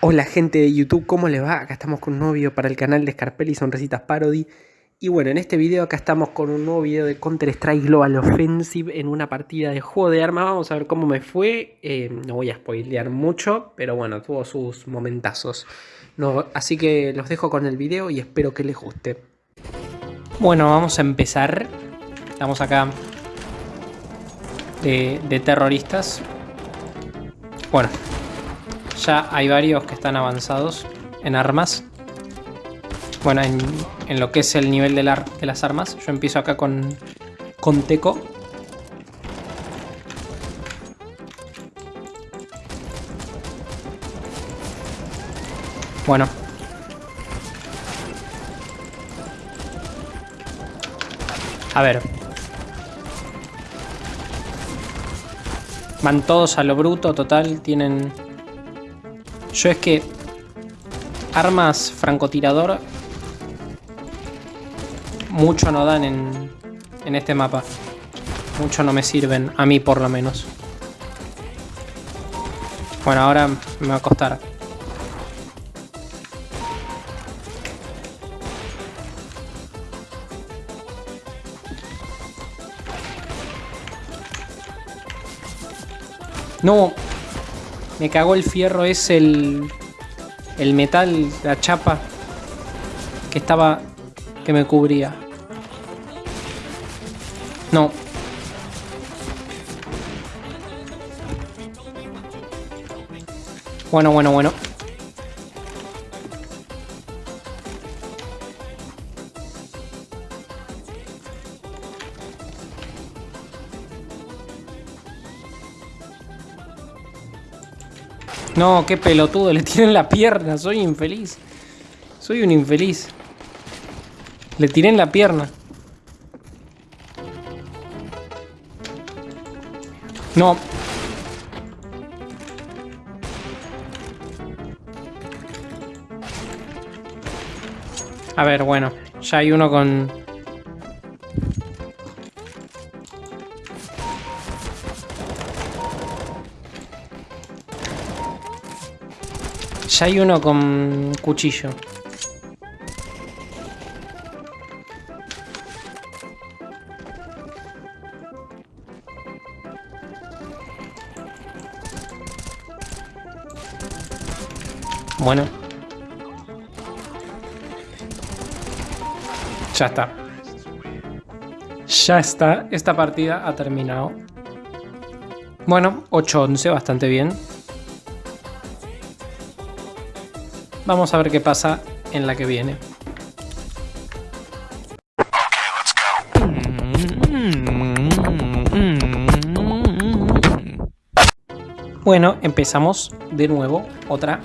Hola gente de YouTube, ¿cómo les va? Acá estamos con un nuevo video para el canal de Scarpelli Sonrisitas Parody. Y bueno, en este video acá estamos con un nuevo video de Counter Strike Global Offensive En una partida de juego de armas, vamos a ver cómo me fue. Eh, No voy a spoilear mucho, pero bueno, tuvo sus momentazos. Así que los dejo con el video y espero que les guste. Bueno, vamos a empezar. Estamos acá de, de terroristas. Bueno, ya hay varios que están avanzados en armas. Bueno, en, lo que es el nivel de, de, las armas. Yo empiezo acá con, con Teco. Bueno. A ver. Van todos a lo bruto, total. Tienen yo es que armas francotirador mucho no dan en, en este mapa. Mucho no me sirven, a mí por lo menos. Bueno, ahora me va a costar. No, me cagó el fierro, es el, el metal, la chapa que estaba, que me cubría. No. Bueno, bueno, bueno. No, qué pelotudo, le tienen la pierna, soy infeliz. Soy un infeliz. Le tiré en la pierna. No. A ver, bueno. Ya hay uno con... Ya hay uno con cuchillo. Bueno. Ya está. Ya está. Esta partida ha terminado. Bueno, 8-11, bastante bien. Vamos a ver qué pasa en la que viene. Bueno, empezamos de nuevo, otra.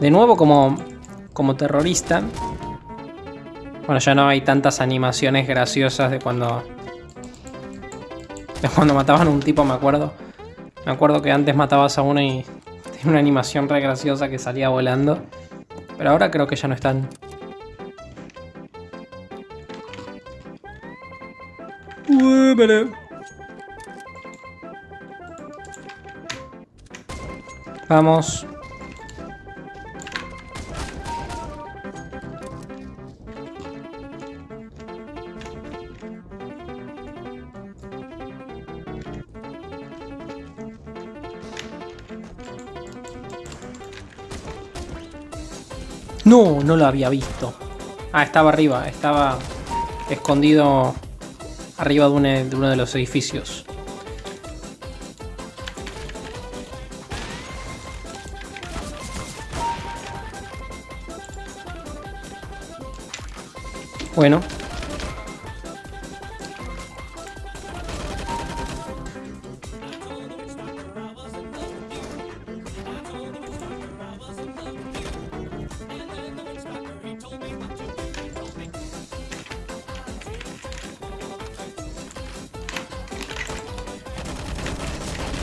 De nuevo como, como terrorista. Bueno, ya no hay tantas animaciones graciosas de cuando... De cuando mataban a un tipo, me acuerdo. Me acuerdo que antes matabas a uno y tiene una animación re graciosa que salía volando. Pero ahora creo que ya no están. Vamos. No, no lo había visto. Ah, estaba arriba, estaba escondido arriba de, uno de los edificios. Bueno,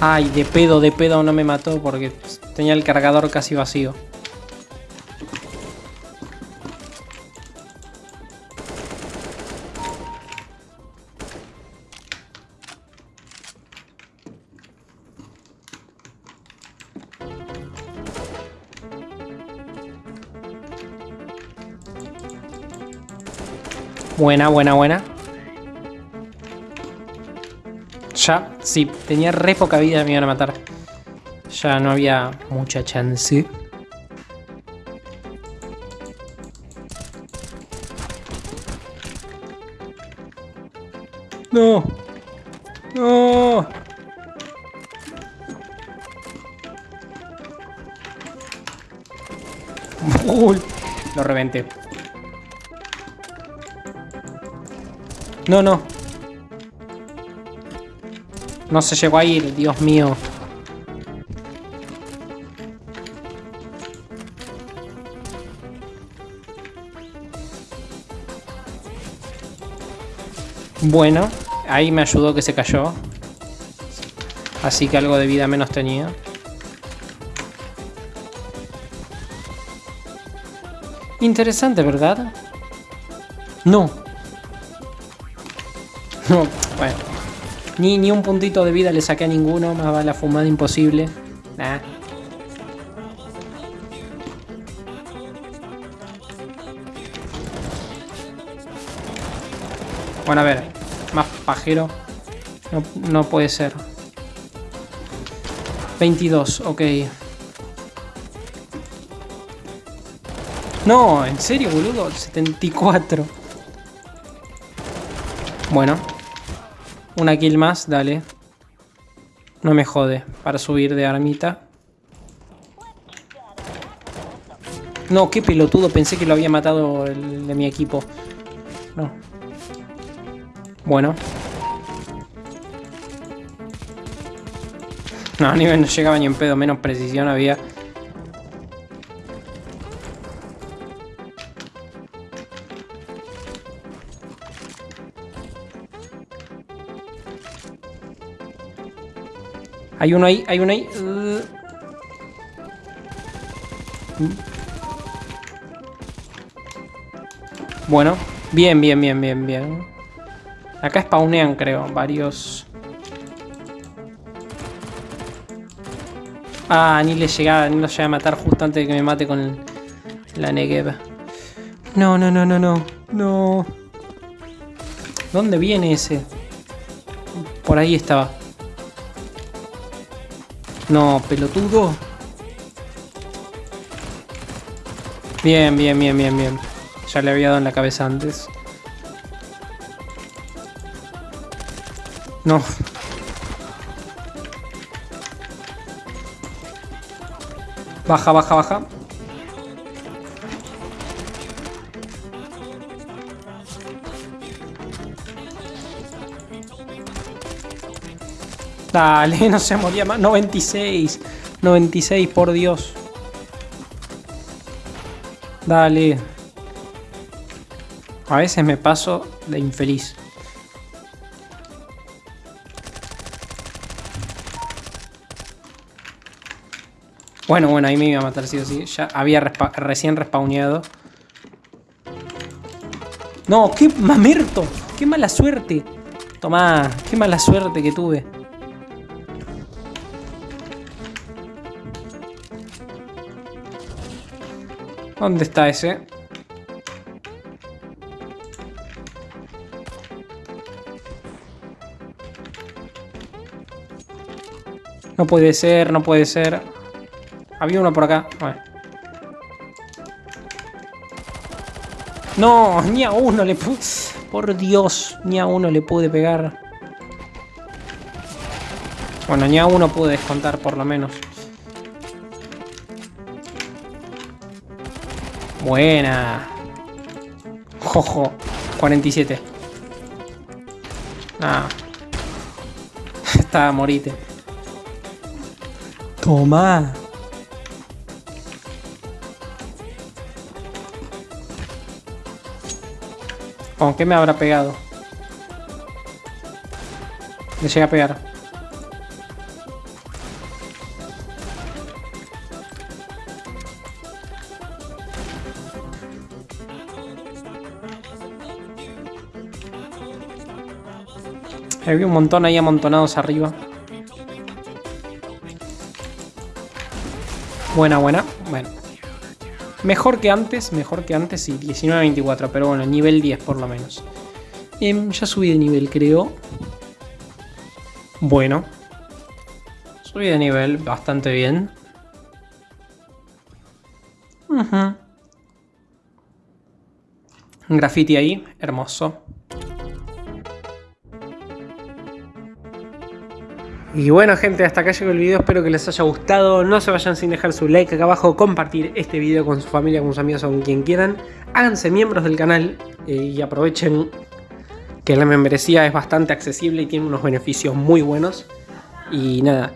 Ay, de pedo, de pedo no me mató porque pues, tenía el cargador casi vacío. Buena, buena, buena. Ya, sí, tenía re poca vida, me iban a matar. Ya no había mucha chance. No. No. Uy, lo reventé. No, no. No se llegó a ir, Dios mío. Bueno, ahí me ayudó que se cayó. Así que algo de vida menos tenía. Interesante, ¿verdad? No. No, bueno. Ni, ni un puntito de vida le saqué a ninguno. Más va la fumada imposible. Bueno, a ver. Más pajero. No, no puede ser. 22, ok. No, en serio, boludo. 74. Bueno. Una kill más, dale. No me jode. Para subir de armita. No, qué pelotudo. Pensé que lo había matado el de mi equipo. No. Bueno. No, nivel no llegaba ni en pedo. Menos precisión había. Hay uno ahí, hay uno ahí. Bueno, bien, bien, bien, bien, bien. Acá spawnean, creo, varios... Ah, ni le llegaba, ni lo llega a matar justo antes de que me mate con la Negev. No, no, no, no, no. No. ¿Dónde viene ese? Por ahí estaba. No, pelotudo. Bien, bien, bien, bien, bien. Ya le había dado en la cabeza antes. No. Baja, baja, baja. Dale, no se moría más. 96. 96, por Dios. Dale. A veces me paso de infeliz. Bueno, bueno, ahí me iba a matar sí o sí. Ya había recién respawneado. No, qué mamerto. Qué mala suerte. Tomá, qué mala suerte que tuve. ¿Dónde está ese? No puede ser, no puede ser. Había uno por acá. No, ni a uno le pude... Por Dios, ni a uno le pude pegar. Bueno, ni a uno pude descontar por lo menos. Buena. Jojo. 47. Ah. Está morite. Toma. ¿Con qué me habrá pegado? Le llega a pegar. Había un montón ahí amontonados arriba. Buena, buena. Bueno. Mejor que antes, mejor que antes, sí, 19-24, pero bueno, nivel 10 por lo menos. Em, ya subí de nivel, creo. Bueno. Subí de nivel bastante bien. Un graffiti ahí, hermoso. Y bueno gente, hasta acá llegó el video, espero que les haya gustado, no se vayan sin dejar su like acá abajo, compartir este video con su familia, con sus amigos o con quien quieran, háganse miembros del canal eh, y aprovechen que la membresía es bastante accesible y tiene unos beneficios muy buenos. Y nada,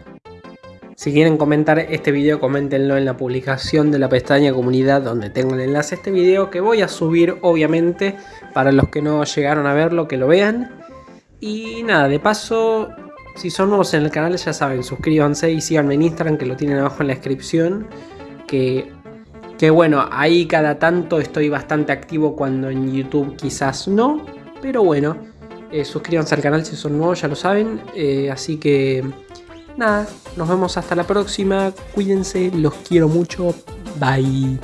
si quieren comentar este video, coméntenlo en la publicación de la pestaña comunidad donde tengo el enlace a este video que voy a subir obviamente para los que no llegaron a verlo, que lo vean. Y nada, de paso si son nuevos en el canal ya saben, suscríbanse y síganme en Instagram que lo tienen abajo en la descripción. Que, que bueno, ahí cada tanto estoy bastante activo cuando en YouTube quizás no. Pero bueno, eh, suscríbanse al canal si son nuevos, ya lo saben. Eh, así que nada, nos vemos hasta la próxima. Cuídense, los quiero mucho. Bye.